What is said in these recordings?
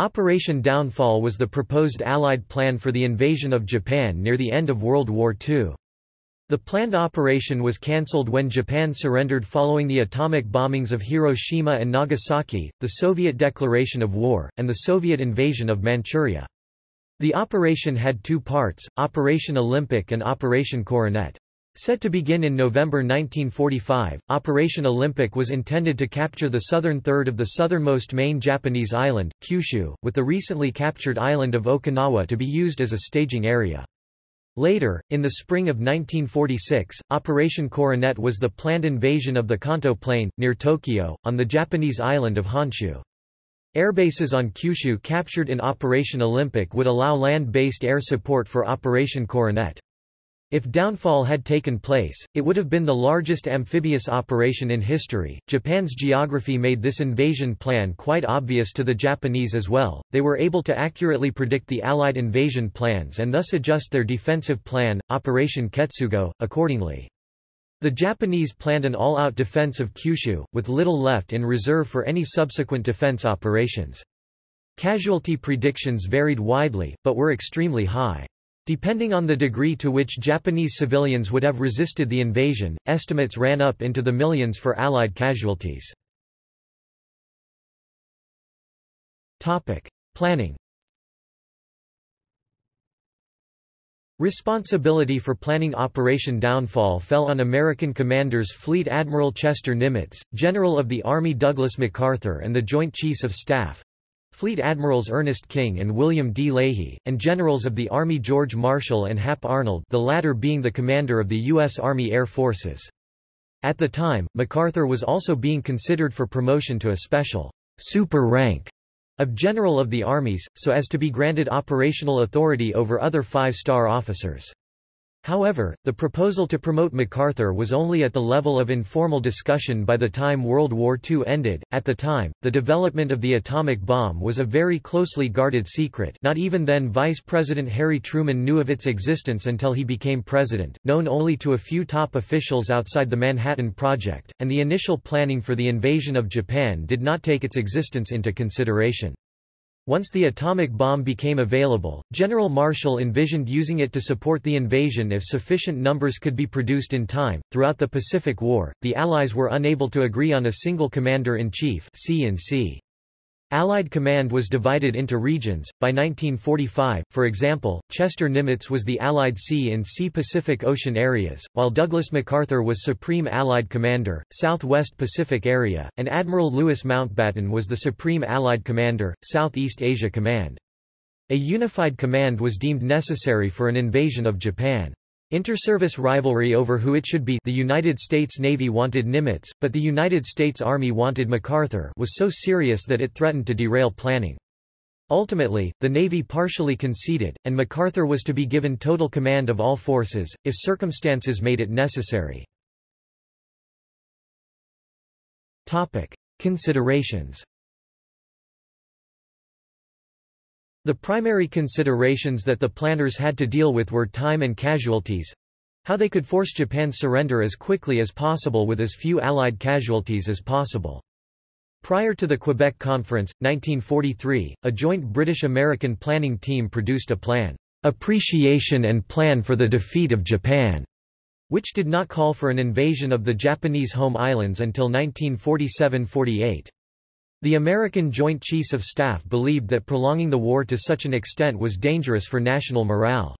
Operation Downfall was the proposed Allied plan for the invasion of Japan near the end of World War II. The planned operation was cancelled when Japan surrendered following the atomic bombings of Hiroshima and Nagasaki, the Soviet declaration of war, and the Soviet invasion of Manchuria. The operation had two parts, Operation Olympic and Operation Coronet. Set to begin in November 1945, Operation Olympic was intended to capture the southern third of the southernmost main Japanese island, Kyushu, with the recently captured island of Okinawa to be used as a staging area. Later, in the spring of 1946, Operation Coronet was the planned invasion of the Kanto Plain, near Tokyo, on the Japanese island of Honshu. Airbases on Kyushu captured in Operation Olympic would allow land-based air support for Operation Coronet. If downfall had taken place, it would have been the largest amphibious operation in history. Japan's geography made this invasion plan quite obvious to the Japanese as well. They were able to accurately predict the Allied invasion plans and thus adjust their defensive plan, Operation Ketsugo, accordingly. The Japanese planned an all-out defense of Kyushu, with little left in reserve for any subsequent defense operations. Casualty predictions varied widely, but were extremely high. Depending on the degree to which Japanese civilians would have resisted the invasion, estimates ran up into the millions for Allied casualties. Planning Responsibility for planning Operation Downfall fell on American commanders Fleet Admiral Chester Nimitz, General of the Army Douglas MacArthur and the Joint Chiefs of Staff, Fleet Admirals Ernest King and William D. Leahy, and Generals of the Army George Marshall and Hap Arnold the latter being the commander of the U.S. Army Air Forces. At the time, MacArthur was also being considered for promotion to a special super rank of General of the Armies, so as to be granted operational authority over other five-star officers. However, the proposal to promote MacArthur was only at the level of informal discussion by the time World War II ended. At the time, the development of the atomic bomb was a very closely guarded secret. Not even then Vice President Harry Truman knew of its existence until he became president, known only to a few top officials outside the Manhattan Project, and the initial planning for the invasion of Japan did not take its existence into consideration. Once the atomic bomb became available, General Marshall envisioned using it to support the invasion if sufficient numbers could be produced in time. Throughout the Pacific War, the Allies were unable to agree on a single commander-in-chief (C&C). Allied command was divided into regions. By 1945, for example, Chester Nimitz was the Allied C&C Pacific Ocean areas, while Douglas MacArthur was Supreme Allied Commander, Southwest Pacific Area, and Admiral Louis Mountbatten was the Supreme Allied Commander, Southeast Asia Command. A unified command was deemed necessary for an invasion of Japan. Interservice rivalry over who it should be the United States Navy wanted Nimitz, but the United States Army wanted MacArthur was so serious that it threatened to derail planning. Ultimately, the Navy partially conceded, and MacArthur was to be given total command of all forces, if circumstances made it necessary. Topic. Considerations The primary considerations that the planners had to deal with were time and casualties, how they could force Japan's surrender as quickly as possible with as few Allied casualties as possible. Prior to the Quebec Conference, 1943, a joint British-American planning team produced a plan, Appreciation and Plan for the Defeat of Japan, which did not call for an invasion of the Japanese home islands until 1947–48. The American Joint Chiefs of Staff believed that prolonging the war to such an extent was dangerous for national morale.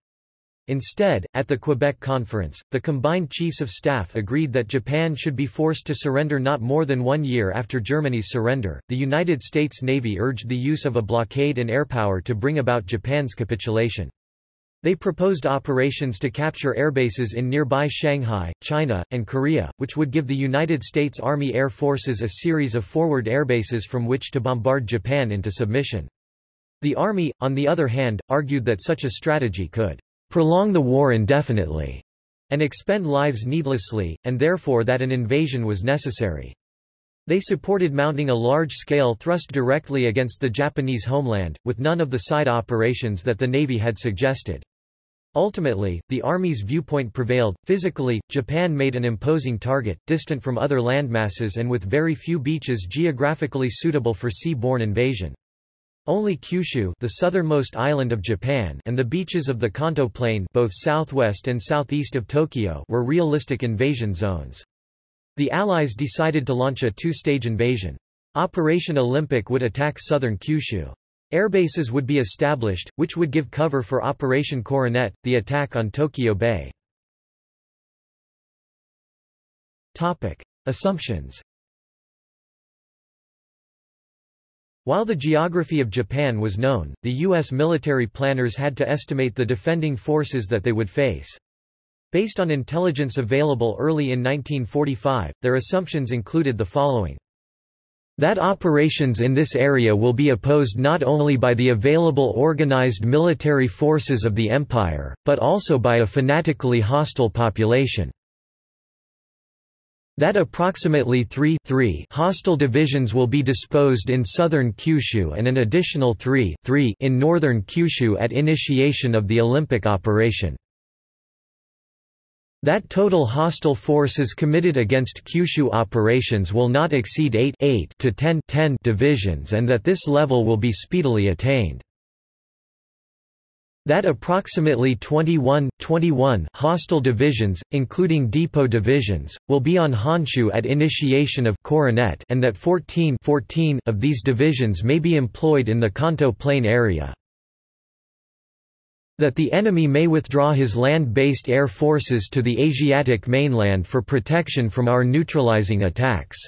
Instead, at the Quebec Conference, the combined Chiefs of Staff agreed that Japan should be forced to surrender not more than one year after Germany's surrender. The United States Navy urged the use of a blockade and airpower to bring about Japan's capitulation. They proposed operations to capture airbases in nearby Shanghai, China, and Korea, which would give the United States Army Air Forces a series of forward airbases from which to bombard Japan into submission. The Army, on the other hand, argued that such a strategy could prolong the war indefinitely and expend lives needlessly, and therefore that an invasion was necessary. They supported mounting a large-scale thrust directly against the Japanese homeland, with none of the side operations that the Navy had suggested. Ultimately, the Army's viewpoint prevailed. Physically, Japan made an imposing target, distant from other landmasses and with very few beaches geographically suitable for sea-borne invasion. Only Kyushu the southernmost island of Japan and the beaches of the Kanto Plain both southwest and southeast of Tokyo were realistic invasion zones. The Allies decided to launch a two-stage invasion. Operation Olympic would attack southern Kyushu. Airbases would be established, which would give cover for Operation Coronet, the attack on Tokyo Bay. Topic. Assumptions While the geography of Japan was known, the U.S. military planners had to estimate the defending forces that they would face. Based on intelligence available early in 1945, their assumptions included the following. That operations in this area will be opposed not only by the available organized military forces of the Empire, but also by a fanatically hostile population that approximately 3, 3 hostile divisions will be disposed in southern Kyushu and an additional 3, 3 in northern Kyushu at initiation of the Olympic operation. That total hostile forces committed against Kyushu operations will not exceed 8, 8 to 10, 10 divisions and that this level will be speedily attained that approximately 21, 21 hostile divisions, including depot divisions, will be on Honshu at initiation of Coronet and that 14, 14 of these divisions may be employed in the Kanto Plain area. That the enemy may withdraw his land-based air forces to the Asiatic mainland for protection from our neutralizing attacks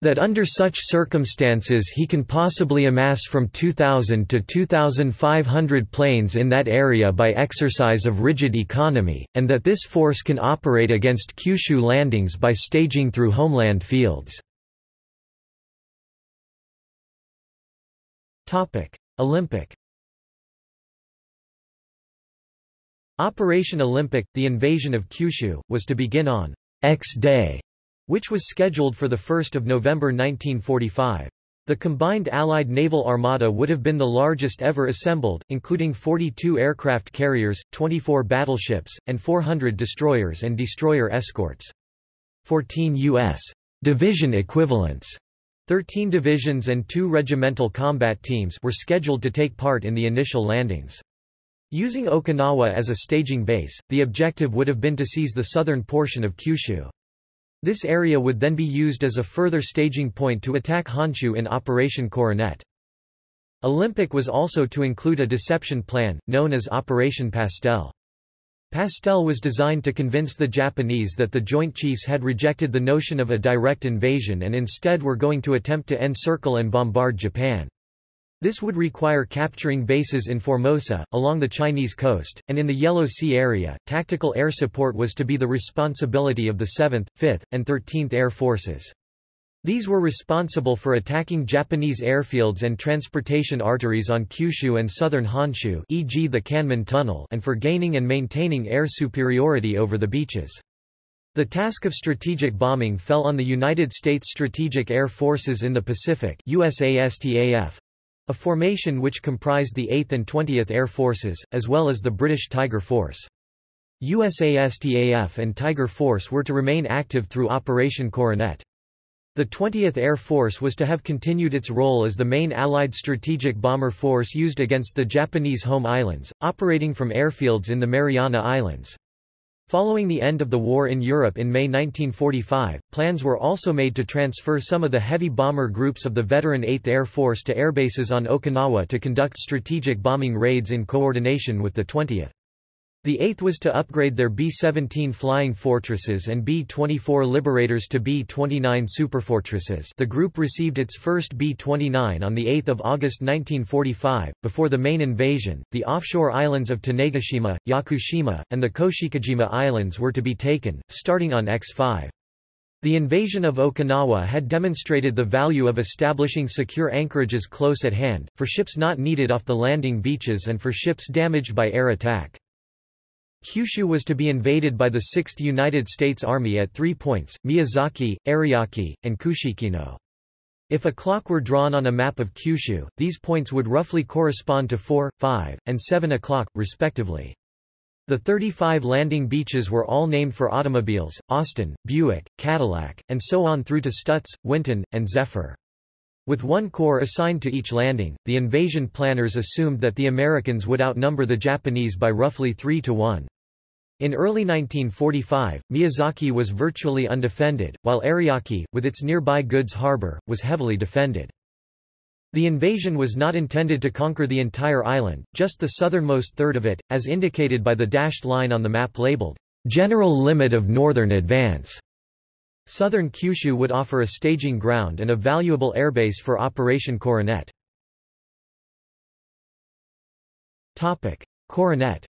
that under such circumstances he can possibly amass from 2,000 to 2,500 planes in that area by exercise of rigid economy, and that this force can operate against Kyushu landings by staging through homeland fields. Olympic Operation Olympic, the invasion of Kyushu, was to begin on X Day which was scheduled for 1 November 1945. The combined Allied naval armada would have been the largest ever assembled, including 42 aircraft carriers, 24 battleships, and 400 destroyers and destroyer escorts. 14 U.S. division equivalents 13 divisions and two regimental combat teams were scheduled to take part in the initial landings. Using Okinawa as a staging base, the objective would have been to seize the southern portion of Kyushu. This area would then be used as a further staging point to attack Honshu in Operation Coronet. Olympic was also to include a deception plan, known as Operation Pastel. Pastel was designed to convince the Japanese that the Joint Chiefs had rejected the notion of a direct invasion and instead were going to attempt to encircle and bombard Japan. This would require capturing bases in Formosa, along the Chinese coast, and in the Yellow Sea area. Tactical air support was to be the responsibility of the 7th, 5th, and 13th Air Forces. These were responsible for attacking Japanese airfields and transportation arteries on Kyushu and southern Honshu e.g. the Kanmon Tunnel and for gaining and maintaining air superiority over the beaches. The task of strategic bombing fell on the United States Strategic Air Forces in the Pacific USASTAF, a formation which comprised the 8th and 20th Air Forces, as well as the British Tiger Force. USASTAF and Tiger Force were to remain active through Operation Coronet. The 20th Air Force was to have continued its role as the main Allied strategic bomber force used against the Japanese home islands, operating from airfields in the Mariana Islands. Following the end of the war in Europe in May 1945, plans were also made to transfer some of the heavy bomber groups of the veteran 8th Air Force to airbases on Okinawa to conduct strategic bombing raids in coordination with the 20th. The 8th was to upgrade their B-17 Flying Fortresses and B-24 Liberators to B-29 Superfortresses the group received its first B-29 on 8 August 1945. Before the main invasion, the offshore islands of Tanegashima, Yakushima, and the Koshikijima Islands were to be taken, starting on X-5. The invasion of Okinawa had demonstrated the value of establishing secure anchorages close at hand, for ships not needed off the landing beaches and for ships damaged by air attack. Kyushu was to be invaded by the 6th United States Army at three points, Miyazaki, Ariake, and Kushikino. If a clock were drawn on a map of Kyushu, these points would roughly correspond to 4, 5, and 7 o'clock, respectively. The 35 landing beaches were all named for automobiles, Austin, Buick, Cadillac, and so on through to Stutz, Winton, and Zephyr. With one corps assigned to each landing, the invasion planners assumed that the Americans would outnumber the Japanese by roughly 3 to 1. In early 1945, Miyazaki was virtually undefended, while Ariake, with its nearby goods harbor, was heavily defended. The invasion was not intended to conquer the entire island, just the southernmost third of it, as indicated by the dashed line on the map labeled, "'General Limit of Northern Advance'". Southern Kyushu would offer a staging ground and a valuable airbase for Operation Coronet. Coronet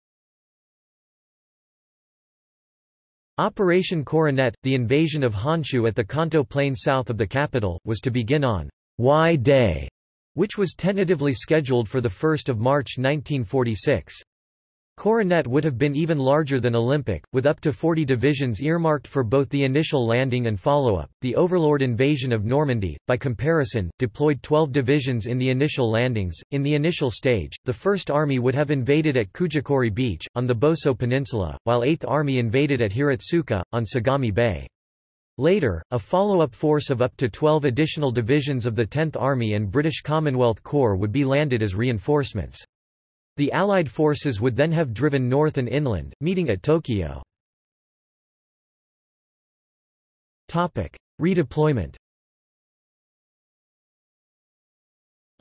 Operation Coronet, the invasion of Honshu at the Kanto Plain south of the capital, was to begin on Y-Day, which was tentatively scheduled for 1 March 1946. Coronet would have been even larger than Olympic, with up to 40 divisions earmarked for both the initial landing and follow-up. The Overlord invasion of Normandy, by comparison, deployed 12 divisions in the initial landings. In the initial stage, the First Army would have invaded at Kujukuri Beach, on the Boso Peninsula, while Eighth Army invaded at Hiratsuka, on Sagami Bay. Later, a follow-up force of up to 12 additional divisions of the 10th Army and British Commonwealth Corps would be landed as reinforcements. The Allied forces would then have driven north and inland, meeting at Tokyo. Redeployment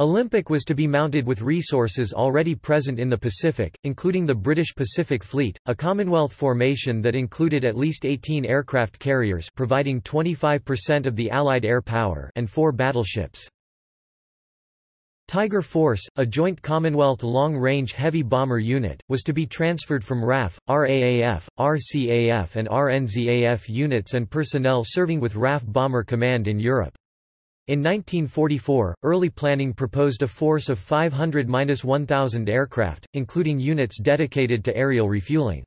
Olympic was to be mounted with resources already present in the Pacific, including the British Pacific Fleet, a Commonwealth formation that included at least 18 aircraft carriers providing 25% of the Allied air power and four battleships. Tiger Force, a joint Commonwealth long-range heavy bomber unit, was to be transferred from RAF, RAAF, RCAF and RNZAF units and personnel serving with RAF Bomber Command in Europe. In 1944, early planning proposed a force of 500–1,000 aircraft, including units dedicated to aerial refueling.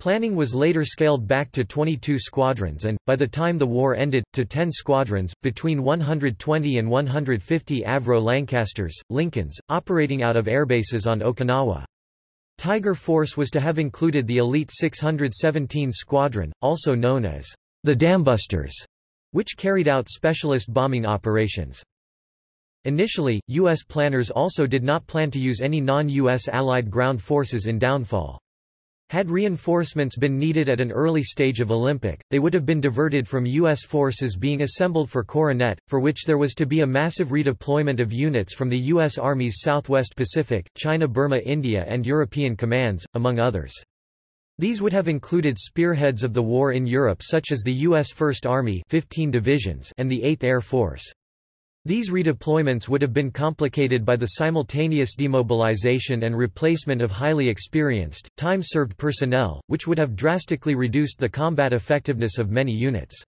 Planning was later scaled back to 22 squadrons and, by the time the war ended, to 10 squadrons, between 120 and 150 Avro Lancasters, Lincolns, operating out of airbases on Okinawa. Tiger Force was to have included the elite 617 Squadron, also known as the Dambusters, which carried out specialist bombing operations. Initially, U.S. planners also did not plan to use any non-U.S. Allied ground forces in downfall. Had reinforcements been needed at an early stage of Olympic, they would have been diverted from U.S. forces being assembled for Coronet, for which there was to be a massive redeployment of units from the U.S. Army's Southwest Pacific, China Burma India and European commands, among others. These would have included spearheads of the war in Europe such as the U.S. First Army 15 divisions and the 8th Air Force. These redeployments would have been complicated by the simultaneous demobilization and replacement of highly experienced, time-served personnel, which would have drastically reduced the combat effectiveness of many units.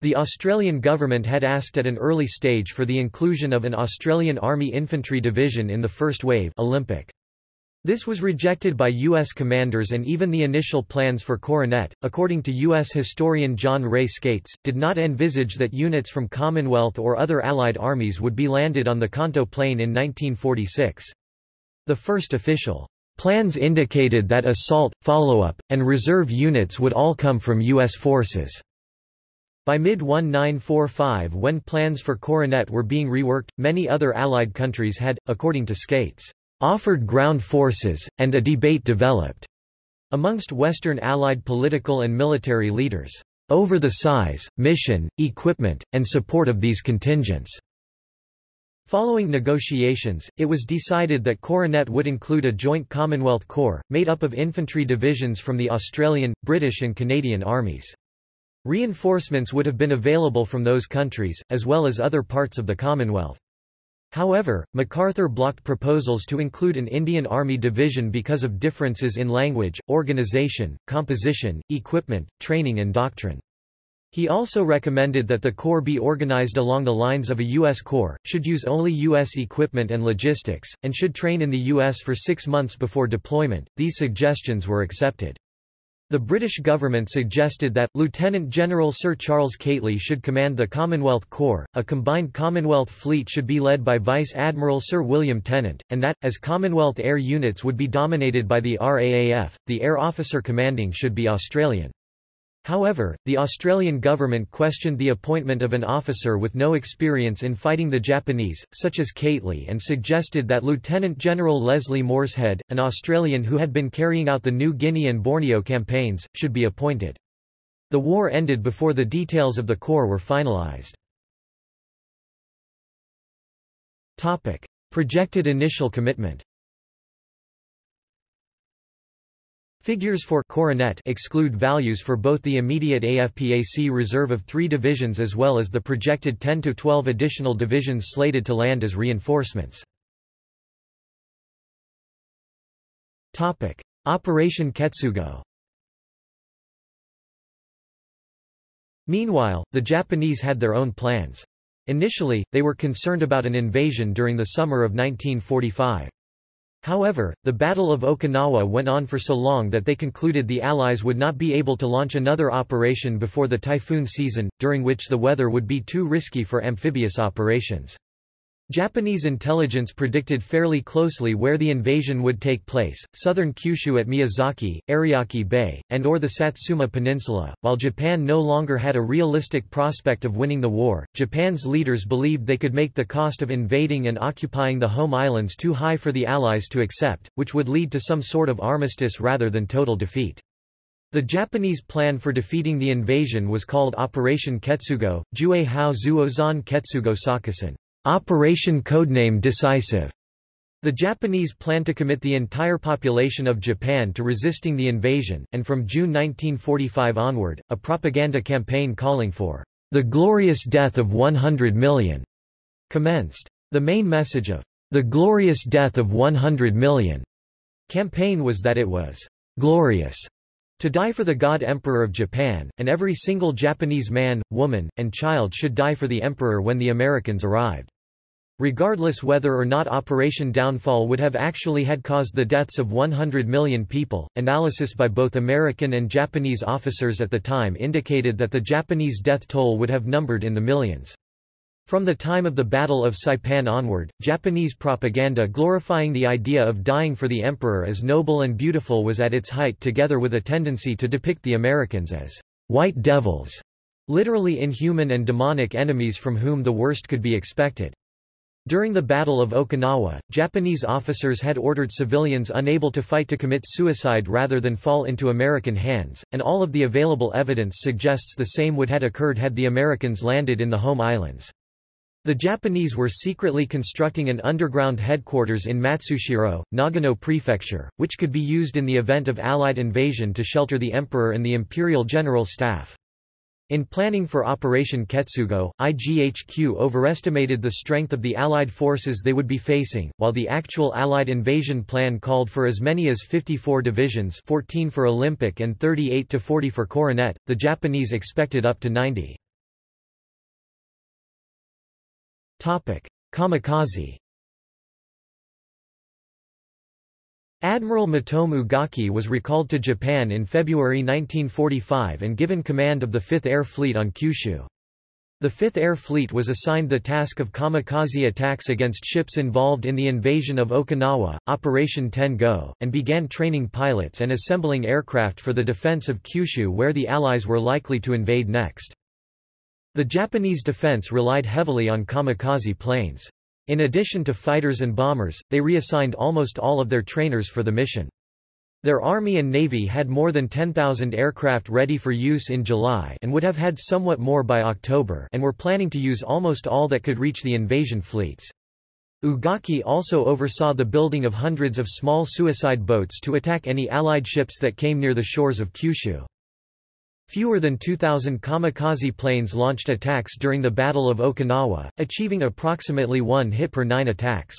The Australian government had asked at an early stage for the inclusion of an Australian Army Infantry Division in the first wave Olympic. This was rejected by U.S. commanders and even the initial plans for Coronet, according to U.S. historian John Ray Skates, did not envisage that units from Commonwealth or other Allied armies would be landed on the Kanto Plain in 1946. The first official plans indicated that assault, follow-up, and reserve units would all come from U.S. forces. By mid-1945 when plans for Coronet were being reworked, many other Allied countries had, according to Skates, offered ground forces, and a debate developed amongst Western Allied political and military leaders over the size, mission, equipment, and support of these contingents. Following negotiations, it was decided that Coronet would include a joint Commonwealth Corps, made up of infantry divisions from the Australian, British and Canadian armies. Reinforcements would have been available from those countries, as well as other parts of the Commonwealth. However, MacArthur blocked proposals to include an Indian Army division because of differences in language, organization, composition, equipment, training and doctrine. He also recommended that the Corps be organized along the lines of a U.S. Corps, should use only U.S. equipment and logistics, and should train in the U.S. for six months before deployment. These suggestions were accepted. The British government suggested that, Lieutenant General Sir Charles Keightley should command the Commonwealth Corps, a combined Commonwealth fleet should be led by Vice Admiral Sir William Tennant, and that, as Commonwealth air units would be dominated by the RAAF, the air officer commanding should be Australian. However, the Australian government questioned the appointment of an officer with no experience in fighting the Japanese, such as Keightley and suggested that Lieutenant General Leslie Morshead, an Australian who had been carrying out the New Guinea and Borneo campaigns, should be appointed. The war ended before the details of the corps were finalised. Projected initial commitment Figures for coronet exclude values for both the immediate AFPAC reserve of three divisions as well as the projected 10 to 12 additional divisions slated to land as reinforcements. Operation Ketsugo Meanwhile, the Japanese had their own plans. Initially, they were concerned about an invasion during the summer of 1945. However, the Battle of Okinawa went on for so long that they concluded the Allies would not be able to launch another operation before the typhoon season, during which the weather would be too risky for amphibious operations. Japanese intelligence predicted fairly closely where the invasion would take place, southern Kyushu at Miyazaki, Ariake Bay, and or the Satsuma Peninsula. While Japan no longer had a realistic prospect of winning the war, Japan's leaders believed they could make the cost of invading and occupying the home islands too high for the Allies to accept, which would lead to some sort of armistice rather than total defeat. The Japanese plan for defeating the invasion was called Operation Ketsugo, Jue Hao Zuozan Ketsugo Sakusen. Operation Codename Decisive. The Japanese planned to commit the entire population of Japan to resisting the invasion, and from June 1945 onward, a propaganda campaign calling for the glorious death of 100 million commenced. The main message of the glorious death of 100 million campaign was that it was glorious to die for the God Emperor of Japan, and every single Japanese man, woman, and child should die for the Emperor when the Americans arrived. Regardless whether or not Operation Downfall would have actually had caused the deaths of 100 million people, analysis by both American and Japanese officers at the time indicated that the Japanese death toll would have numbered in the millions. From the time of the Battle of Saipan onward, Japanese propaganda glorifying the idea of dying for the emperor as noble and beautiful was at its height together with a tendency to depict the Americans as white devils, literally inhuman and demonic enemies from whom the worst could be expected. During the Battle of Okinawa, Japanese officers had ordered civilians unable to fight to commit suicide rather than fall into American hands, and all of the available evidence suggests the same would have occurred had the Americans landed in the home islands. The Japanese were secretly constructing an underground headquarters in Matsushiro, Nagano Prefecture, which could be used in the event of Allied invasion to shelter the emperor and the imperial general staff. In planning for Operation Ketsugo, IGHQ overestimated the strength of the Allied forces they would be facing, while the actual Allied invasion plan called for as many as 54 divisions 14 for Olympic and 38 to 40 for Coronet, the Japanese expected up to 90. Kamikaze Admiral Matome Ugaki was recalled to Japan in February 1945 and given command of the Fifth Air Fleet on Kyushu. The Fifth Air Fleet was assigned the task of kamikaze attacks against ships involved in the invasion of Okinawa, Operation Ten-Go, and began training pilots and assembling aircraft for the defense of Kyushu where the Allies were likely to invade next. The Japanese defense relied heavily on kamikaze planes. In addition to fighters and bombers, they reassigned almost all of their trainers for the mission. Their Army and Navy had more than 10,000 aircraft ready for use in July and would have had somewhat more by October and were planning to use almost all that could reach the invasion fleets. Ugaki also oversaw the building of hundreds of small suicide boats to attack any Allied ships that came near the shores of Kyushu. Fewer than 2,000 kamikaze planes launched attacks during the Battle of Okinawa, achieving approximately one hit per nine attacks.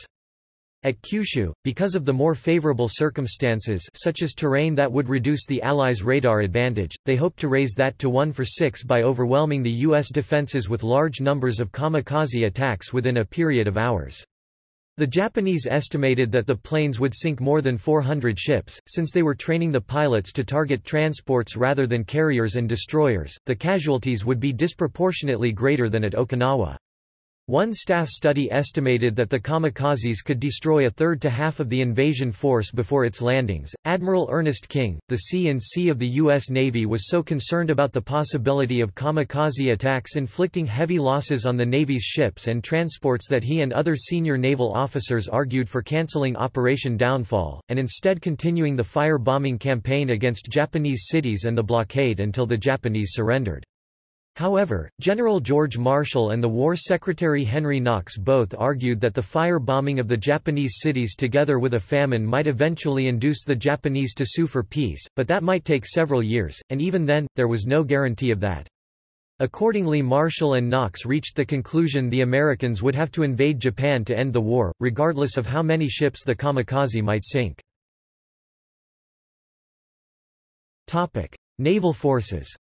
At Kyushu, because of the more favorable circumstances such as terrain that would reduce the Allies' radar advantage, they hoped to raise that to 1 for 6 by overwhelming the U.S. defenses with large numbers of kamikaze attacks within a period of hours. The Japanese estimated that the planes would sink more than 400 ships, since they were training the pilots to target transports rather than carriers and destroyers. The casualties would be disproportionately greater than at Okinawa. One staff study estimated that the kamikazes could destroy a third to half of the invasion force before its landings. Admiral Ernest King, the C&C of the U.S. Navy, was so concerned about the possibility of kamikaze attacks inflicting heavy losses on the Navy's ships and transports that he and other senior naval officers argued for canceling Operation Downfall, and instead continuing the fire-bombing campaign against Japanese cities and the blockade until the Japanese surrendered. However, General George Marshall and the War Secretary Henry Knox both argued that the fire-bombing of the Japanese cities together with a famine might eventually induce the Japanese to sue for peace, but that might take several years, and even then, there was no guarantee of that. Accordingly Marshall and Knox reached the conclusion the Americans would have to invade Japan to end the war, regardless of how many ships the kamikaze might sink. Naval forces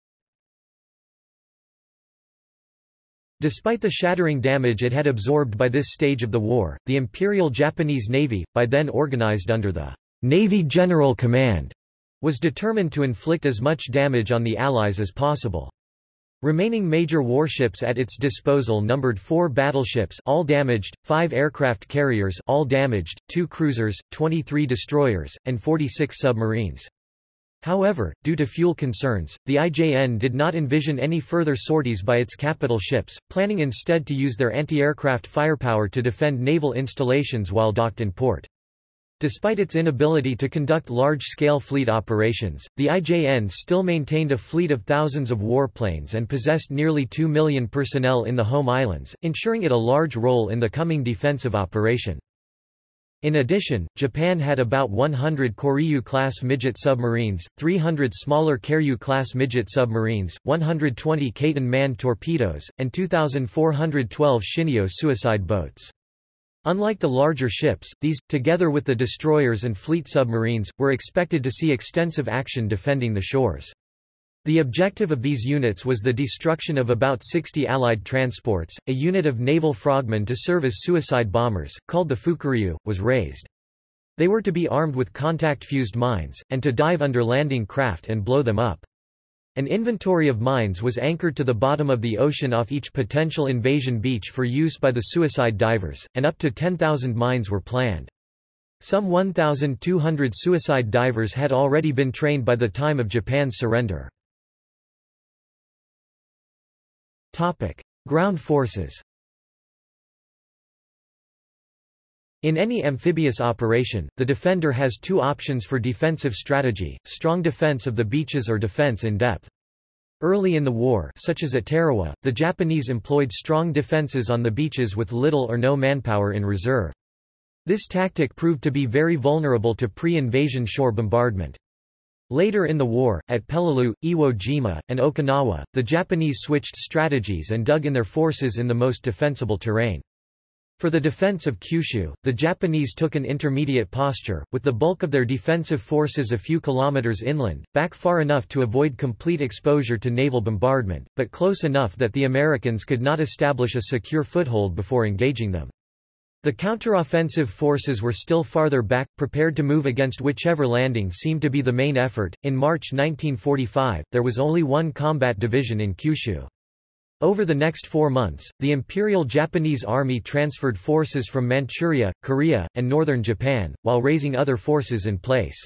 Despite the shattering damage it had absorbed by this stage of the war, the Imperial Japanese Navy, by then organized under the Navy General Command, was determined to inflict as much damage on the Allies as possible. Remaining major warships at its disposal numbered four battleships all damaged, five aircraft carriers all damaged, two cruisers, 23 destroyers, and 46 submarines. However, due to fuel concerns, the IJN did not envision any further sorties by its capital ships, planning instead to use their anti-aircraft firepower to defend naval installations while docked in port. Despite its inability to conduct large-scale fleet operations, the IJN still maintained a fleet of thousands of warplanes and possessed nearly 2 million personnel in the home islands, ensuring it a large role in the coming defensive operation. In addition, Japan had about 100 Koryu-class midget submarines, 300 smaller Karyu-class midget submarines, 120 Kaiten manned torpedoes, and 2,412 Shinyo suicide boats. Unlike the larger ships, these, together with the destroyers and fleet submarines, were expected to see extensive action defending the shores. The objective of these units was the destruction of about 60 Allied transports. A unit of naval frogmen to serve as suicide bombers, called the Fukuryu, was raised. They were to be armed with contact-fused mines, and to dive under landing craft and blow them up. An inventory of mines was anchored to the bottom of the ocean off each potential invasion beach for use by the suicide divers, and up to 10,000 mines were planned. Some 1,200 suicide divers had already been trained by the time of Japan's surrender. Topic: Ground forces. In any amphibious operation, the defender has two options for defensive strategy, strong defense of the beaches or defense in depth. Early in the war such as at Tarawa, the Japanese employed strong defenses on the beaches with little or no manpower in reserve. This tactic proved to be very vulnerable to pre-invasion shore bombardment. Later in the war, at Peleliu, Iwo Jima, and Okinawa, the Japanese switched strategies and dug in their forces in the most defensible terrain. For the defense of Kyushu, the Japanese took an intermediate posture, with the bulk of their defensive forces a few kilometers inland, back far enough to avoid complete exposure to naval bombardment, but close enough that the Americans could not establish a secure foothold before engaging them. The counteroffensive forces were still farther back, prepared to move against whichever landing seemed to be the main effort. In March 1945, there was only one combat division in Kyushu. Over the next four months, the Imperial Japanese Army transferred forces from Manchuria, Korea, and northern Japan, while raising other forces in place.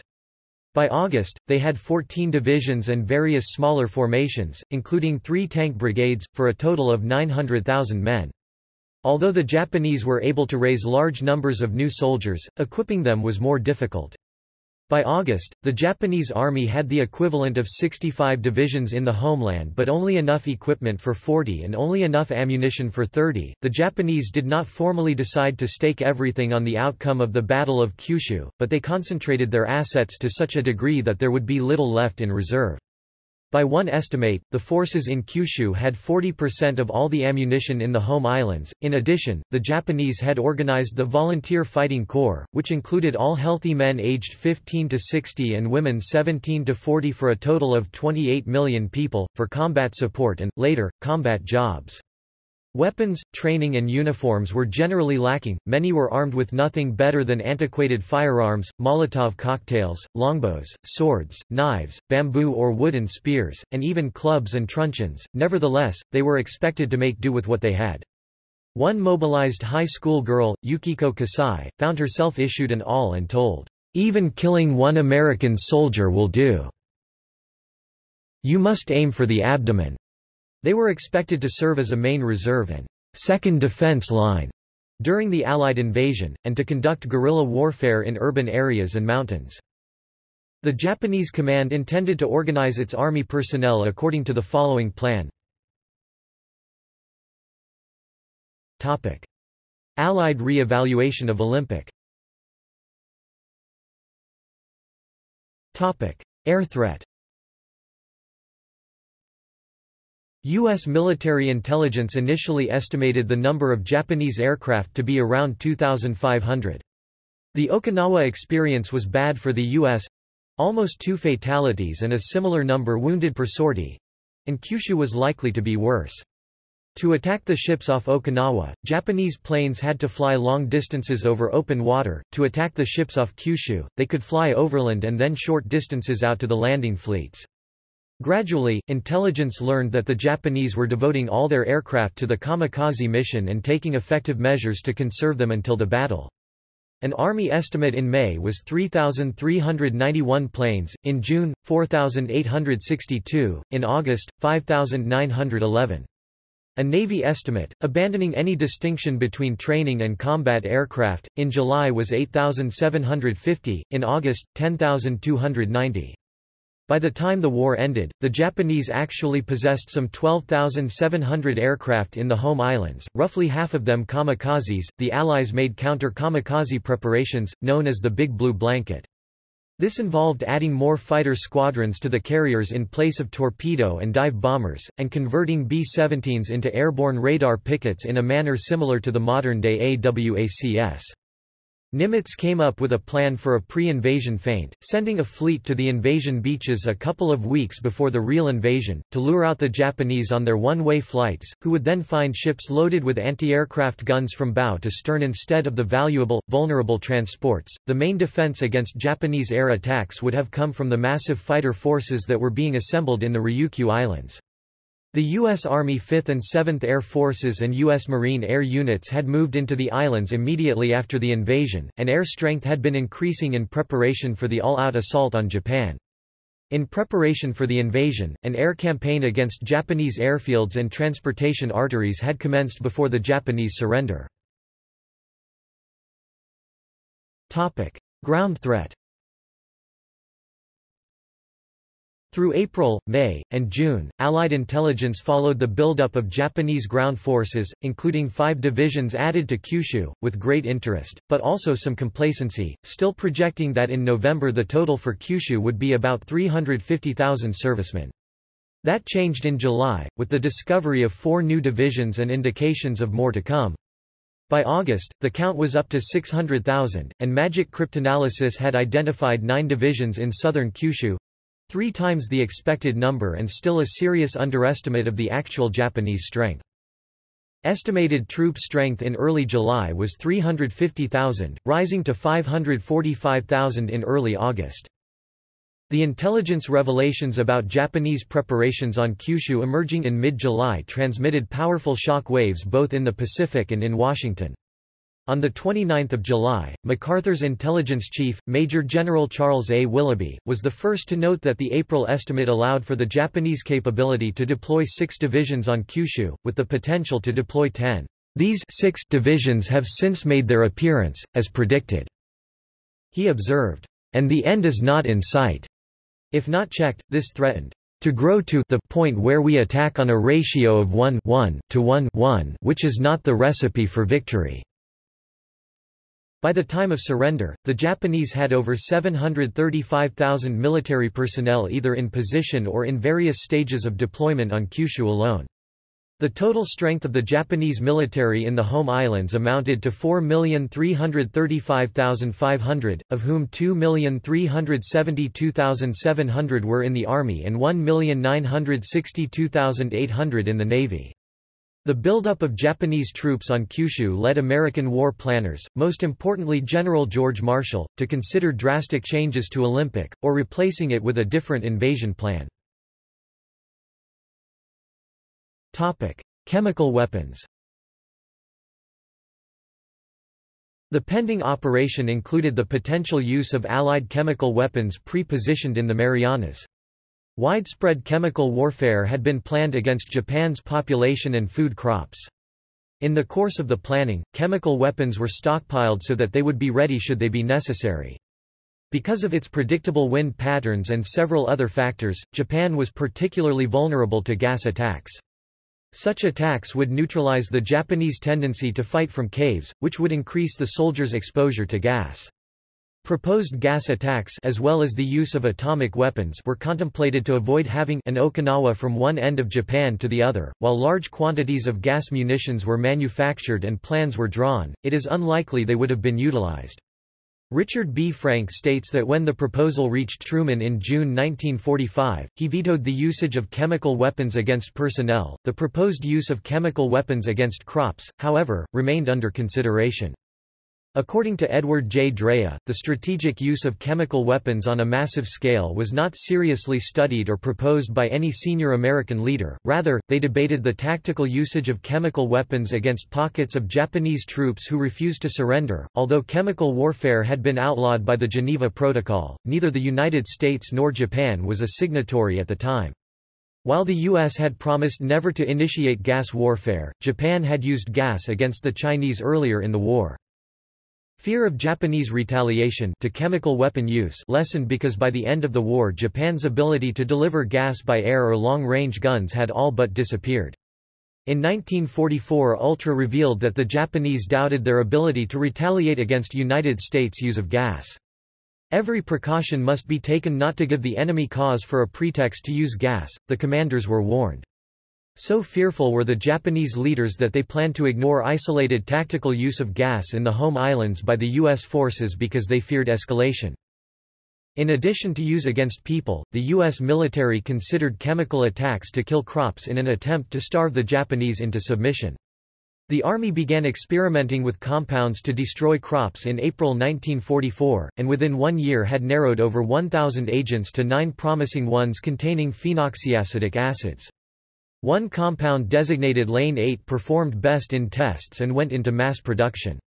By August, they had 14 divisions and various smaller formations, including three tank brigades, for a total of 900,000 men. Although the Japanese were able to raise large numbers of new soldiers, equipping them was more difficult. By August, the Japanese army had the equivalent of 65 divisions in the homeland but only enough equipment for 40 and only enough ammunition for 30. The Japanese did not formally decide to stake everything on the outcome of the Battle of Kyushu, but they concentrated their assets to such a degree that there would be little left in reserve. By one estimate, the forces in Kyushu had 40% of all the ammunition in the home islands. In addition, the Japanese had organized the Volunteer Fighting Corps, which included all healthy men aged 15 to 60 and women 17 to 40 for a total of 28 million people, for combat support and, later, combat jobs. Weapons, training and uniforms were generally lacking, many were armed with nothing better than antiquated firearms, Molotov cocktails, longbows, swords, knives, bamboo or wooden spears, and even clubs and truncheons, nevertheless, they were expected to make do with what they had. One mobilized high school girl, Yukiko Kasai, found herself issued an awl and told, "'Even killing one American soldier will do. You must aim for the abdomen." They were expected to serve as a main reserve and second defense line during the Allied invasion, and to conduct guerrilla warfare in urban areas and mountains. The Japanese command intended to organize its army personnel according to the following plan. Topic. Allied re-evaluation of Olympic Topic. Air threat U.S. military intelligence initially estimated the number of Japanese aircraft to be around 2,500. The Okinawa experience was bad for the U.S.—almost two fatalities and a similar number wounded per sortie—and Kyushu was likely to be worse. To attack the ships off Okinawa, Japanese planes had to fly long distances over open water. To attack the ships off Kyushu, they could fly overland and then short distances out to the landing fleets. Gradually, intelligence learned that the Japanese were devoting all their aircraft to the kamikaze mission and taking effective measures to conserve them until the battle. An Army estimate in May was 3,391 planes, in June, 4,862, in August, 5,911. A Navy estimate, abandoning any distinction between training and combat aircraft, in July was 8,750, in August, 10,290. By the time the war ended, the Japanese actually possessed some 12,700 aircraft in the home islands, roughly half of them kamikazes. The Allies made counter kamikaze preparations, known as the Big Blue Blanket. This involved adding more fighter squadrons to the carriers in place of torpedo and dive bombers, and converting B-17s into airborne radar pickets in a manner similar to the modern-day AWACS. Nimitz came up with a plan for a pre-invasion feint, sending a fleet to the invasion beaches a couple of weeks before the real invasion, to lure out the Japanese on their one-way flights, who would then find ships loaded with anti-aircraft guns from bow to stern instead of the valuable, vulnerable transports. The main defense against Japanese air attacks would have come from the massive fighter forces that were being assembled in the Ryukyu Islands. The U.S. Army 5th and 7th Air Forces and U.S. Marine Air units had moved into the islands immediately after the invasion, and air strength had been increasing in preparation for the all-out assault on Japan. In preparation for the invasion, an air campaign against Japanese airfields and transportation arteries had commenced before the Japanese surrender. Ground threat Through April, May, and June, Allied intelligence followed the buildup of Japanese ground forces, including five divisions added to Kyushu, with great interest, but also some complacency, still projecting that in November the total for Kyushu would be about 350,000 servicemen. That changed in July, with the discovery of four new divisions and indications of more to come. By August, the count was up to 600,000, and Magic Cryptanalysis had identified nine divisions in southern Kyushu, Three times the expected number and still a serious underestimate of the actual Japanese strength. Estimated troop strength in early July was 350,000, rising to 545,000 in early August. The intelligence revelations about Japanese preparations on Kyushu emerging in mid-July transmitted powerful shock waves both in the Pacific and in Washington. On 29 July, MacArthur's intelligence chief, Major General Charles A. Willoughby, was the first to note that the April estimate allowed for the Japanese capability to deploy six divisions on Kyushu, with the potential to deploy ten. These six divisions have since made their appearance, as predicted. He observed, and the end is not in sight. If not checked, this threatened to grow to the point where we attack on a ratio of 1, 1 to 1, 1 which is not the recipe for victory. By the time of surrender, the Japanese had over 735,000 military personnel either in position or in various stages of deployment on Kyushu alone. The total strength of the Japanese military in the home islands amounted to 4,335,500, of whom 2,372,700 were in the Army and 1,962,800 in the Navy. The buildup of Japanese troops on Kyushu led American war planners, most importantly General George Marshall, to consider drastic changes to Olympic, or replacing it with a different invasion plan. Chemical weapons The pending operation included the potential use of Allied chemical weapons pre-positioned in the Marianas. Widespread chemical warfare had been planned against Japan's population and food crops. In the course of the planning, chemical weapons were stockpiled so that they would be ready should they be necessary. Because of its predictable wind patterns and several other factors, Japan was particularly vulnerable to gas attacks. Such attacks would neutralize the Japanese tendency to fight from caves, which would increase the soldiers' exposure to gas. Proposed gas attacks as well as the use of atomic weapons were contemplated to avoid having an Okinawa from one end of Japan to the other. While large quantities of gas munitions were manufactured and plans were drawn, it is unlikely they would have been utilized. Richard B. Frank states that when the proposal reached Truman in June 1945, he vetoed the usage of chemical weapons against personnel. The proposed use of chemical weapons against crops, however, remained under consideration. According to Edward J. Drea, the strategic use of chemical weapons on a massive scale was not seriously studied or proposed by any senior American leader, rather, they debated the tactical usage of chemical weapons against pockets of Japanese troops who refused to surrender. Although chemical warfare had been outlawed by the Geneva Protocol, neither the United States nor Japan was a signatory at the time. While the U.S. had promised never to initiate gas warfare, Japan had used gas against the Chinese earlier in the war. Fear of Japanese retaliation to chemical weapon use lessened because by the end of the war Japan's ability to deliver gas by air or long-range guns had all but disappeared. In 1944 Ultra revealed that the Japanese doubted their ability to retaliate against United States use of gas. Every precaution must be taken not to give the enemy cause for a pretext to use gas, the commanders were warned. So fearful were the Japanese leaders that they planned to ignore isolated tactical use of gas in the home islands by the U.S. forces because they feared escalation. In addition to use against people, the U.S. military considered chemical attacks to kill crops in an attempt to starve the Japanese into submission. The Army began experimenting with compounds to destroy crops in April 1944, and within one year had narrowed over 1,000 agents to nine promising ones containing phenoxyacetic acids. One compound designated Lane 8 performed best in tests and went into mass production.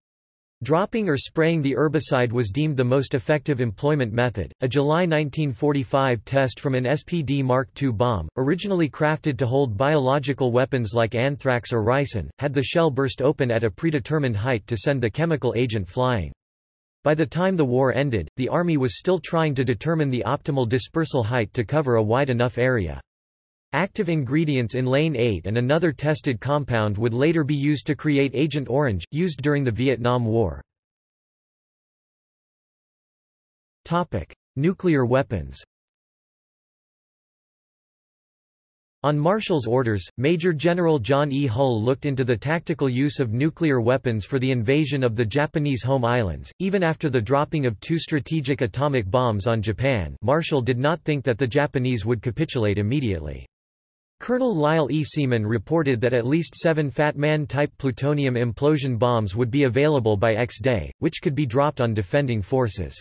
Dropping or spraying the herbicide was deemed the most effective employment method. A July 1945 test from an SPD Mark II bomb, originally crafted to hold biological weapons like anthrax or ricin, had the shell burst open at a predetermined height to send the chemical agent flying. By the time the war ended, the Army was still trying to determine the optimal dispersal height to cover a wide enough area. Active ingredients in Lane 8 and another tested compound would later be used to create Agent Orange, used during the Vietnam War. Nuclear weapons On Marshall's orders, Major General John E. Hull looked into the tactical use of nuclear weapons for the invasion of the Japanese home islands. Even after the dropping of two strategic atomic bombs on Japan, Marshall did not think that the Japanese would capitulate immediately. Colonel Lyle E. Seaman reported that at least seven Fat Man-type plutonium implosion bombs would be available by X-Day, which could be dropped on defending forces.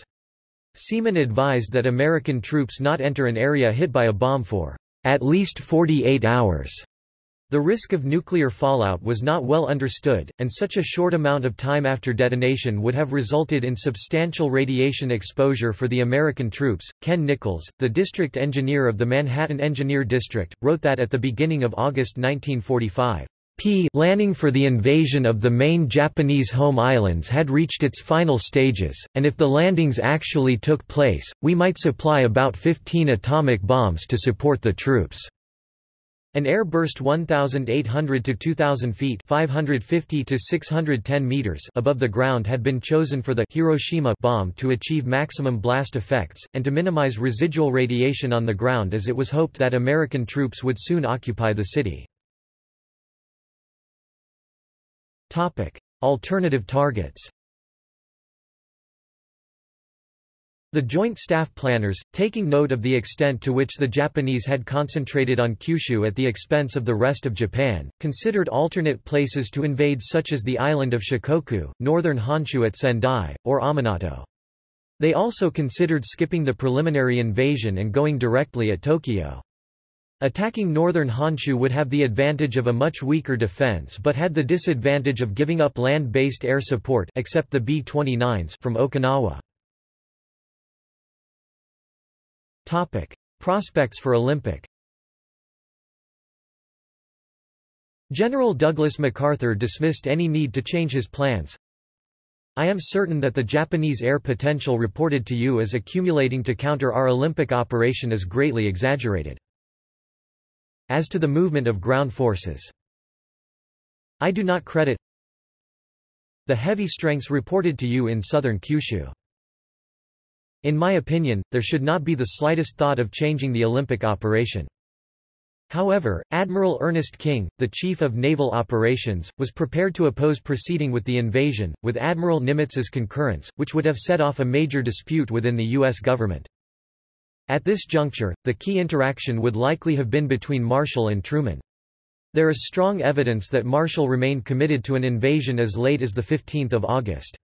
Seaman advised that American troops not enter an area hit by a bomb for at least 48 hours. The risk of nuclear fallout was not well understood, and such a short amount of time after detonation would have resulted in substantial radiation exposure for the American troops. Ken Nichols, the district engineer of the Manhattan Engineer District, wrote that at the beginning of August 1945, P planning for the invasion of the main Japanese home islands had reached its final stages, and if the landings actually took place, we might supply about 15 atomic bombs to support the troops. An air burst 1,800 to 2,000 feet 550 to 610 meters above the ground had been chosen for the Hiroshima bomb to achieve maximum blast effects, and to minimize residual radiation on the ground as it was hoped that American troops would soon occupy the city. Alternative targets The Joint Staff Planners, taking note of the extent to which the Japanese had concentrated on Kyushu at the expense of the rest of Japan, considered alternate places to invade such as the island of Shikoku, northern Honshu at Sendai, or Ominato. They also considered skipping the preliminary invasion and going directly at Tokyo. Attacking northern Honshu would have the advantage of a much weaker defense but had the disadvantage of giving up land-based air support except the B-29s from Okinawa. Topic: Prospects for Olympic General Douglas MacArthur dismissed any need to change his plans. I am certain that the Japanese air potential reported to you as accumulating to counter our Olympic operation is greatly exaggerated. As to the movement of ground forces, I do not credit the heavy strengths reported to you in southern Kyushu. In my opinion, there should not be the slightest thought of changing the Olympic operation. However, Admiral Ernest King, the Chief of Naval Operations, was prepared to oppose proceeding with the invasion, with Admiral Nimitz's concurrence, which would have set off a major dispute within the U.S. government. At this juncture, the key interaction would likely have been between Marshall and Truman. There is strong evidence that Marshall remained committed to an invasion as late as 15 August.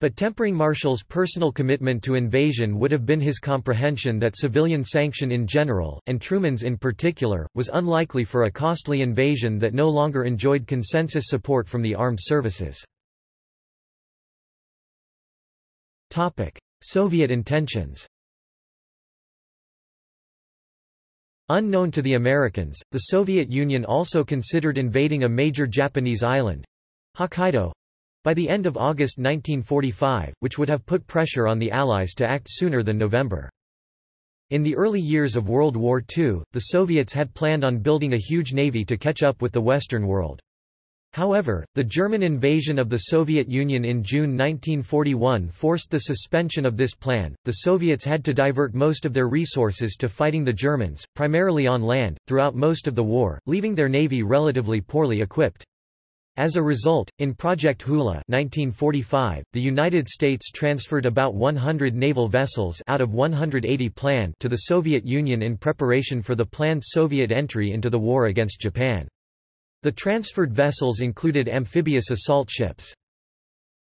But tempering Marshall's personal commitment to invasion would have been his comprehension that civilian sanction in general, and Truman's in particular, was unlikely for a costly invasion that no longer enjoyed consensus support from the armed services. Soviet intentions Unknown to the Americans, the Soviet Union also considered invading a major Japanese island Hokkaido by the end of August 1945, which would have put pressure on the Allies to act sooner than November. In the early years of World War II, the Soviets had planned on building a huge navy to catch up with the Western world. However, the German invasion of the Soviet Union in June 1941 forced the suspension of this plan. The Soviets had to divert most of their resources to fighting the Germans, primarily on land, throughout most of the war, leaving their navy relatively poorly equipped. As a result, in Project Hula 1945, the United States transferred about 100 naval vessels out of 180 planned to the Soviet Union in preparation for the planned Soviet entry into the war against Japan. The transferred vessels included amphibious assault ships.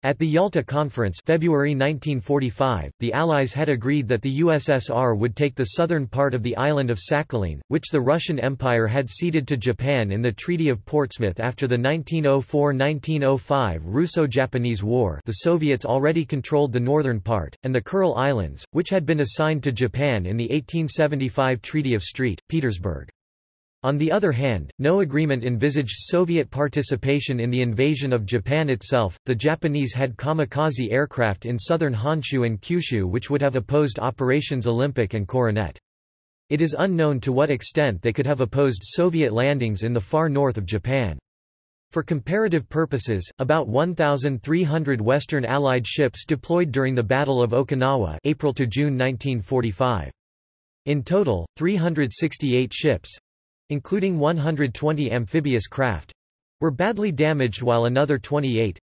At the Yalta Conference February 1945, the Allies had agreed that the USSR would take the southern part of the island of Sakhalin, which the Russian Empire had ceded to Japan in the Treaty of Portsmouth after the 1904–1905 Russo-Japanese War the Soviets already controlled the northern part, and the Kuril Islands, which had been assigned to Japan in the 1875 Treaty of St. Petersburg. On the other hand, no agreement envisaged Soviet participation in the invasion of Japan itself. The Japanese had kamikaze aircraft in southern Honshu and Kyushu which would have opposed Operations Olympic and Coronet. It is unknown to what extent they could have opposed Soviet landings in the far north of Japan. For comparative purposes, about 1,300 Western Allied ships deployed during the Battle of Okinawa April to June 1945. In total, 368 ships, including 120 amphibious craft, were badly damaged while another 28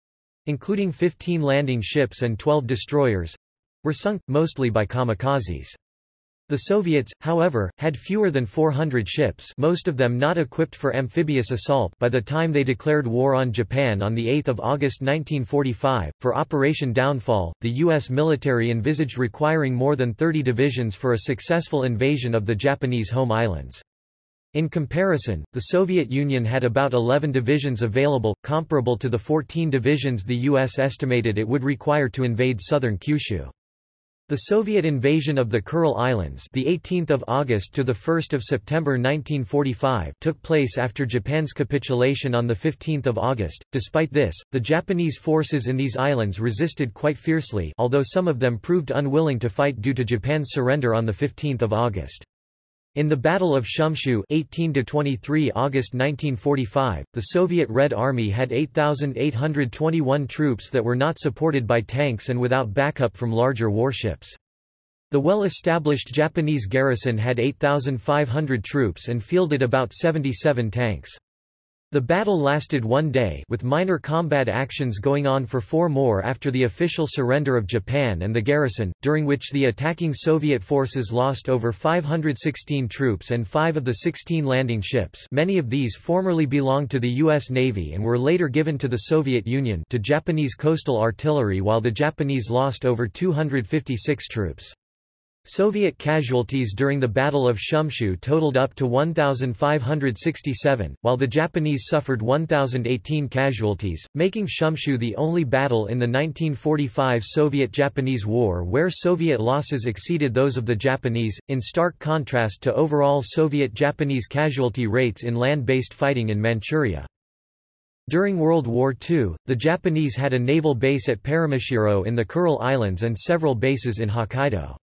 including 15 landing ships and 12 destroyers were sunk, mostly by kamikazes. The Soviets, however, had fewer than 400 ships most of them not equipped for amphibious assault by the time they declared war on Japan on 8 August 1945. For Operation Downfall, the U.S. military envisaged requiring more than 30 divisions for a successful invasion of the Japanese home islands. In comparison, the Soviet Union had about 11 divisions available, comparable to the 14 divisions the U.S. estimated it would require to invade southern Kyushu. The Soviet invasion of the Kuril Islands, the 18th of August to the 1st of September 1945, took place after Japan's capitulation on the 15th of August. Despite this, the Japanese forces in these islands resisted quite fiercely, although some of them proved unwilling to fight due to Japan's surrender on the 15th of August. In the Battle of Shumshu 18–23 August 1945, the Soviet Red Army had 8,821 troops that were not supported by tanks and without backup from larger warships. The well-established Japanese garrison had 8,500 troops and fielded about 77 tanks. The battle lasted one day with minor combat actions going on for four more after the official surrender of Japan and the garrison, during which the attacking Soviet forces lost over 516 troops and five of the 16 landing ships many of these formerly belonged to the U.S. Navy and were later given to the Soviet Union to Japanese coastal artillery while the Japanese lost over 256 troops. Soviet casualties during the Battle of Shumshu totaled up to 1,567, while the Japanese suffered 1,018 casualties, making Shumshu the only battle in the 1945 Soviet-Japanese War where Soviet losses exceeded those of the Japanese, in stark contrast to overall Soviet-Japanese casualty rates in land-based fighting in Manchuria. During World War II, the Japanese had a naval base at Paramushiro in the Kuril Islands and several bases in Hokkaido.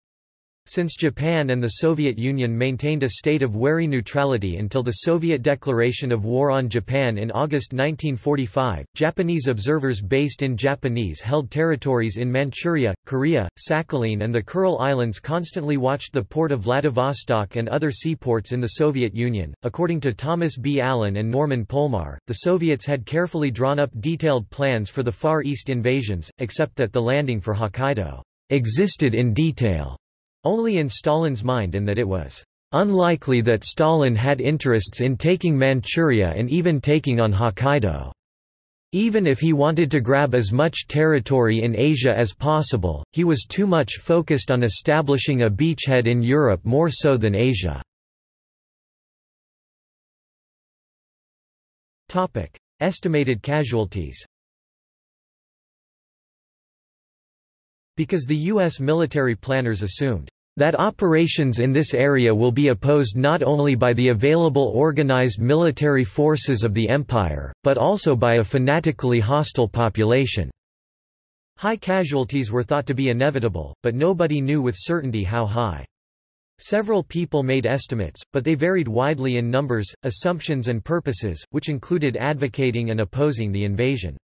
Since Japan and the Soviet Union maintained a state of wary neutrality until the Soviet declaration of war on Japan in August 1945, Japanese observers based in Japanese-held territories in Manchuria, Korea, Sakhalin and the Kuril Islands constantly watched the port of Vladivostok and other seaports in the Soviet Union. According to Thomas B. Allen and Norman Polmar, the Soviets had carefully drawn up detailed plans for the Far East invasions, except that the landing for Hokkaido existed in detail only in Stalin's mind and that it was unlikely that Stalin had interests in taking Manchuria and even taking on Hokkaido. Even if he wanted to grab as much territory in Asia as possible, he was too much focused on establishing a beachhead in Europe more so than Asia. Estimated casualties Because the U.S. military planners assumed that operations in this area will be opposed not only by the available organized military forces of the empire, but also by a fanatically hostile population. High casualties were thought to be inevitable, but nobody knew with certainty how high. Several people made estimates, but they varied widely in numbers, assumptions and purposes, which included advocating and opposing the invasion.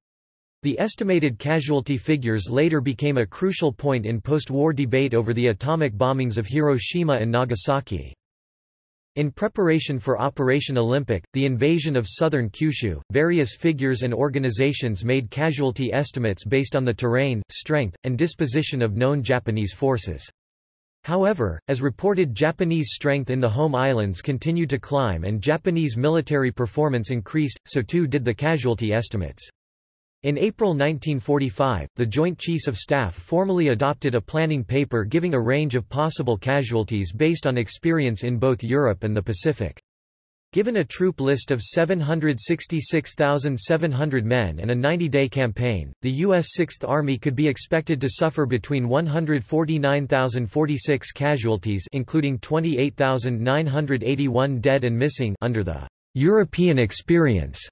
The estimated casualty figures later became a crucial point in post-war debate over the atomic bombings of Hiroshima and Nagasaki. In preparation for Operation Olympic, the invasion of southern Kyushu, various figures and organizations made casualty estimates based on the terrain, strength, and disposition of known Japanese forces. However, as reported Japanese strength in the home islands continued to climb and Japanese military performance increased, so too did the casualty estimates. In April 1945, the Joint Chiefs of Staff formally adopted a planning paper giving a range of possible casualties based on experience in both Europe and the Pacific. Given a troop list of 766,700 men and a 90-day campaign, the U.S. Sixth Army could be expected to suffer between 149,046 casualties including 28,981 dead and missing under the European experience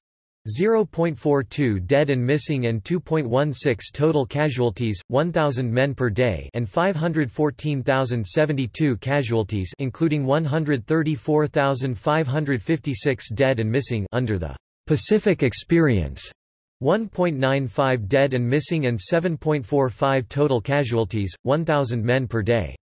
0.42 dead and missing and 2.16 total casualties, 1,000 men per day and 514,072 casualties including 134,556 dead and missing under the Pacific Experience. 1.95 dead and missing and 7.45 total casualties, 1,000 men per day.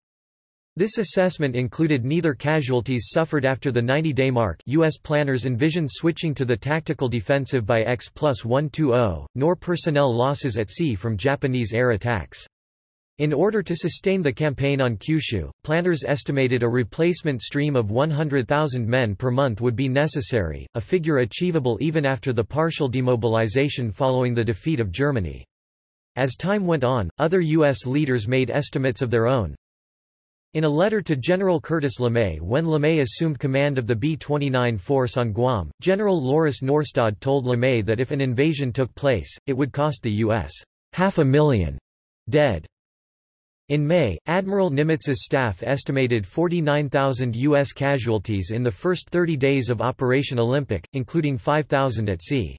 This assessment included neither casualties suffered after the 90-day mark U.S. planners envisioned switching to the tactical defensive by X plus 120, nor personnel losses at sea from Japanese air attacks. In order to sustain the campaign on Kyushu, planners estimated a replacement stream of 100,000 men per month would be necessary, a figure achievable even after the partial demobilization following the defeat of Germany. As time went on, other U.S. leaders made estimates of their own, in a letter to General Curtis LeMay when LeMay assumed command of the B-29 force on Guam, General Lauris Norstad told LeMay that if an invasion took place, it would cost the U.S. half a million dead. In May, Admiral Nimitz's staff estimated 49,000 U.S. casualties in the first 30 days of Operation Olympic, including 5,000 at sea.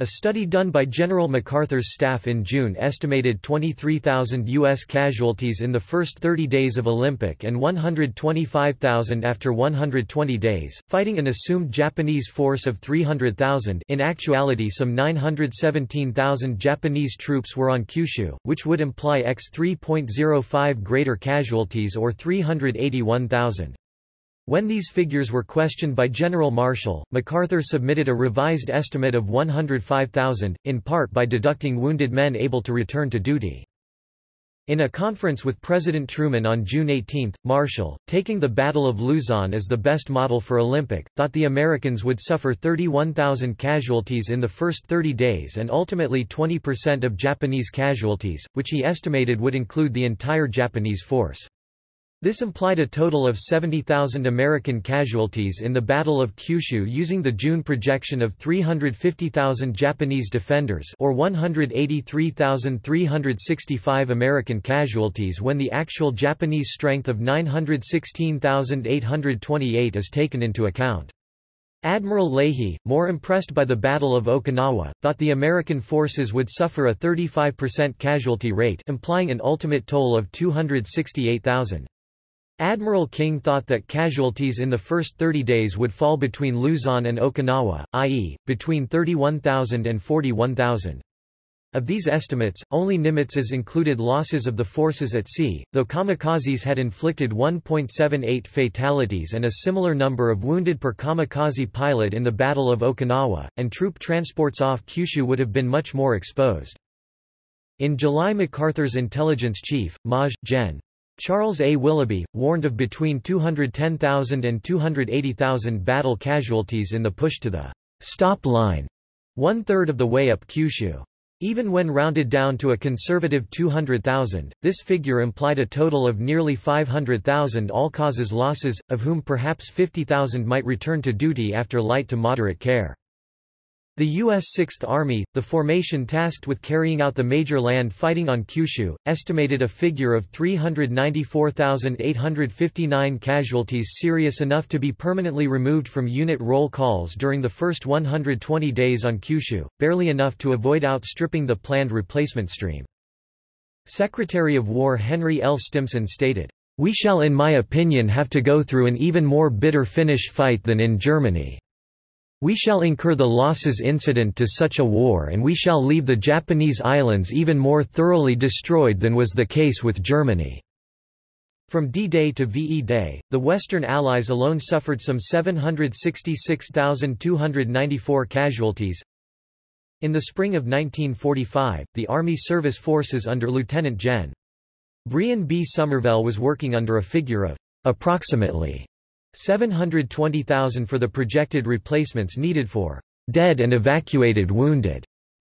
A study done by General MacArthur's staff in June estimated 23,000 U.S. casualties in the first 30 days of Olympic and 125,000 after 120 days, fighting an assumed Japanese force of 300,000 in actuality some 917,000 Japanese troops were on Kyushu, which would imply x 3.05 greater casualties or 381,000. When these figures were questioned by General Marshall, MacArthur submitted a revised estimate of 105,000, in part by deducting wounded men able to return to duty. In a conference with President Truman on June 18, Marshall, taking the Battle of Luzon as the best model for Olympic, thought the Americans would suffer 31,000 casualties in the first 30 days and ultimately 20% of Japanese casualties, which he estimated would include the entire Japanese force. This implied a total of 70,000 American casualties in the Battle of Kyushu using the June projection of 350,000 Japanese defenders or 183,365 American casualties when the actual Japanese strength of 916,828 is taken into account. Admiral Leahy, more impressed by the Battle of Okinawa, thought the American forces would suffer a 35% casualty rate implying an ultimate toll of 268,000. Admiral King thought that casualties in the first 30 days would fall between Luzon and Okinawa, i.e., between 31,000 and 41,000. Of these estimates, only Nimitz's included losses of the forces at sea, though kamikazes had inflicted 1.78 fatalities and a similar number of wounded per kamikaze pilot in the Battle of Okinawa, and troop transports off Kyushu would have been much more exposed. In July MacArthur's intelligence chief, Maj. Gen. Charles A. Willoughby, warned of between 210,000 and 280,000 battle casualties in the push to the stop line, one-third of the way up Kyushu. Even when rounded down to a conservative 200,000, this figure implied a total of nearly 500,000 all-causes losses, of whom perhaps 50,000 might return to duty after light to moderate care. The U.S. Sixth Army, the formation tasked with carrying out the major land fighting on Kyushu, estimated a figure of 394,859 casualties serious enough to be permanently removed from unit roll calls during the first 120 days on Kyushu, barely enough to avoid outstripping the planned replacement stream. Secretary of War Henry L. Stimson stated, "...we shall in my opinion have to go through an even more bitter finish fight than in Germany." We shall incur the losses incident to such a war and we shall leave the Japanese islands even more thoroughly destroyed than was the case with Germany." From D-Day to VE Day, the Western Allies alone suffered some 766,294 casualties. In the spring of 1945, the Army Service Forces under Lieutenant Gen. Brehon B. Somervell was working under a figure of approximately 720,000 for the projected replacements needed for dead and evacuated wounded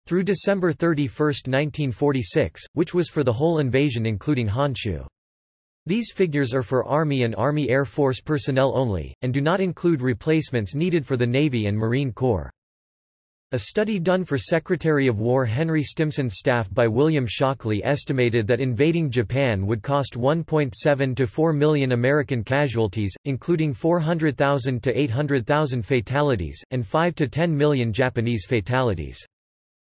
through December 31, 1946, which was for the whole invasion including Honshu. These figures are for Army and Army Air Force personnel only, and do not include replacements needed for the Navy and Marine Corps. A study done for Secretary of War Henry Stimson's staff by William Shockley estimated that invading Japan would cost 1.7 to 4 million American casualties, including 400,000 to 800,000 fatalities, and 5 to 10 million Japanese fatalities.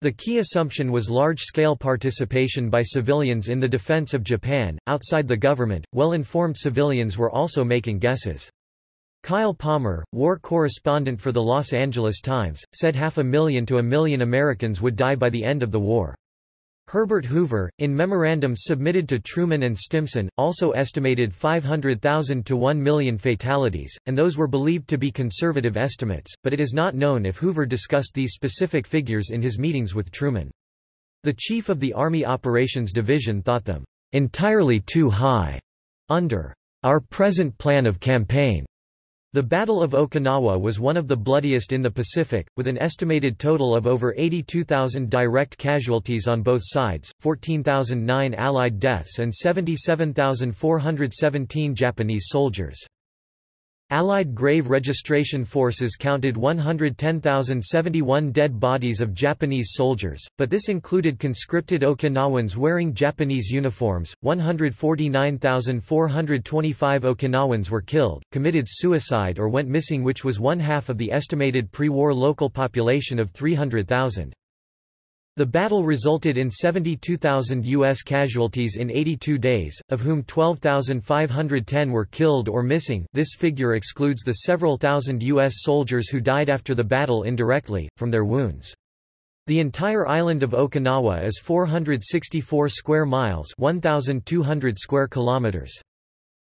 The key assumption was large-scale participation by civilians in the defense of Japan. Outside the government, well-informed civilians were also making guesses. Kyle Palmer, war correspondent for the Los Angeles Times, said half a million to a million Americans would die by the end of the war. Herbert Hoover, in memorandums submitted to Truman and Stimson, also estimated 500,000 to 1 million fatalities, and those were believed to be conservative estimates, but it is not known if Hoover discussed these specific figures in his meetings with Truman. The chief of the Army Operations Division thought them entirely too high under our present plan of campaign. The Battle of Okinawa was one of the bloodiest in the Pacific, with an estimated total of over 82,000 direct casualties on both sides, 14,009 Allied deaths and 77,417 Japanese soldiers. Allied grave registration forces counted 110,071 dead bodies of Japanese soldiers, but this included conscripted Okinawans wearing Japanese uniforms. 149,425 Okinawans were killed, committed suicide or went missing, which was one half of the estimated pre war local population of 300,000. The battle resulted in 72,000 U.S. casualties in 82 days, of whom 12,510 were killed or missing this figure excludes the several thousand U.S. soldiers who died after the battle indirectly, from their wounds. The entire island of Okinawa is 464 square miles 1,200 square kilometers.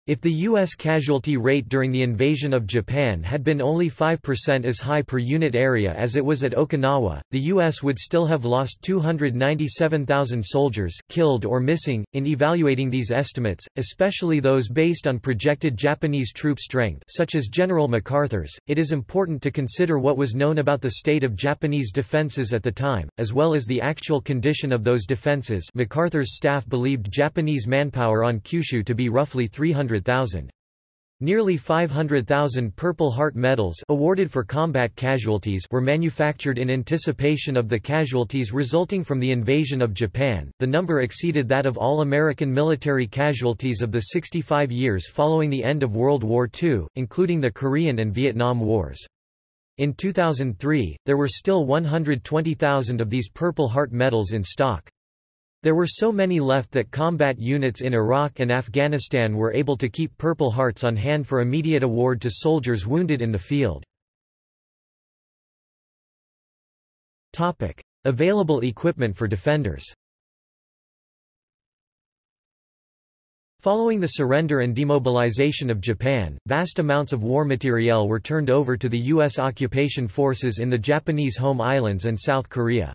If the U.S. casualty rate during the invasion of Japan had been only 5% as high per unit area as it was at Okinawa, the U.S. would still have lost 297,000 soldiers killed or missing. In evaluating these estimates, especially those based on projected Japanese troop strength such as General MacArthur's, it is important to consider what was known about the state of Japanese defenses at the time, as well as the actual condition of those defenses MacArthur's staff believed Japanese manpower on Kyushu to be roughly 300 200,000. Nearly 500,000 Purple Heart medals awarded for combat casualties were manufactured in anticipation of the casualties resulting from the invasion of Japan. The number exceeded that of all American military casualties of the 65 years following the end of World War II, including the Korean and Vietnam Wars. In 2003, there were still 120,000 of these Purple Heart medals in stock. There were so many left that combat units in Iraq and Afghanistan were able to keep Purple Hearts on hand for immediate award to soldiers wounded in the field. Topic. Available equipment for defenders Following the surrender and demobilization of Japan, vast amounts of war materiel were turned over to the U.S. occupation forces in the Japanese home islands and South Korea.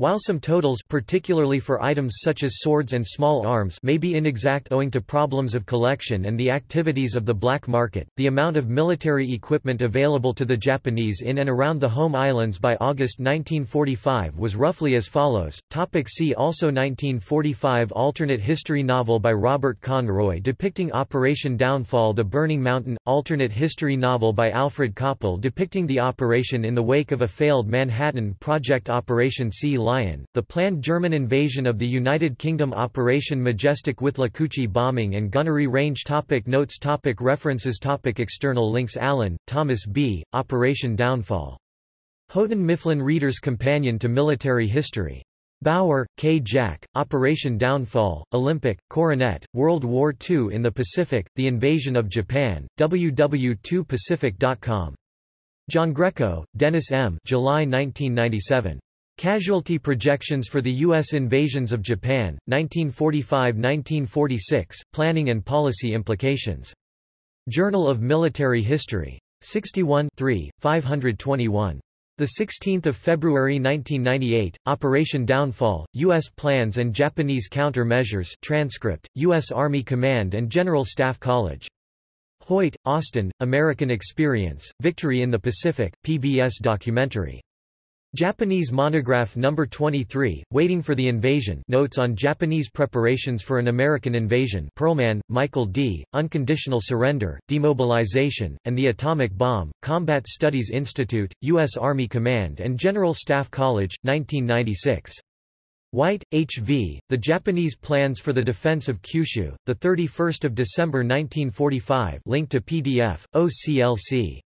While some totals particularly for items such as swords and small arms may be inexact owing to problems of collection and the activities of the black market, the amount of military equipment available to the Japanese in and around the home islands by August 1945 was roughly as follows. Topic see also 1945 alternate history novel by Robert Conroy depicting Operation Downfall The Burning Mountain, alternate history novel by Alfred Coppel depicting the operation in the wake of a failed Manhattan Project Operation Sea Lion, the planned German invasion of the United Kingdom Operation Majestic with Withlacoochee bombing and gunnery range topic Notes topic References topic External links Allen, Thomas B., Operation Downfall. Houghton Mifflin Reader's Companion to Military History. Bauer, K. Jack, Operation Downfall, Olympic, Coronet, World War II in the Pacific, The Invasion of Japan, ww2pacific.com. Giangreco, Dennis M. July 1997. Casualty projections for the U.S. invasions of Japan, 1945–1946, Planning and Policy Implications. Journal of Military History. 61 521. 16 February 1998, Operation Downfall, U.S. Plans and Japanese Counter-Measures transcript, U.S. Army Command and General Staff College. Hoyt, Austin, American Experience, Victory in the Pacific, PBS documentary. Japanese Monograph No. 23, Waiting for the Invasion Notes on Japanese Preparations for an American Invasion Pearlman, Michael D., Unconditional Surrender, Demobilization, and the Atomic Bomb, Combat Studies Institute, U.S. Army Command and General Staff College, 1996. White, H. V., The Japanese Plans for the Defense of Kyushu, 31 December 1945 link to PDF, OCLC.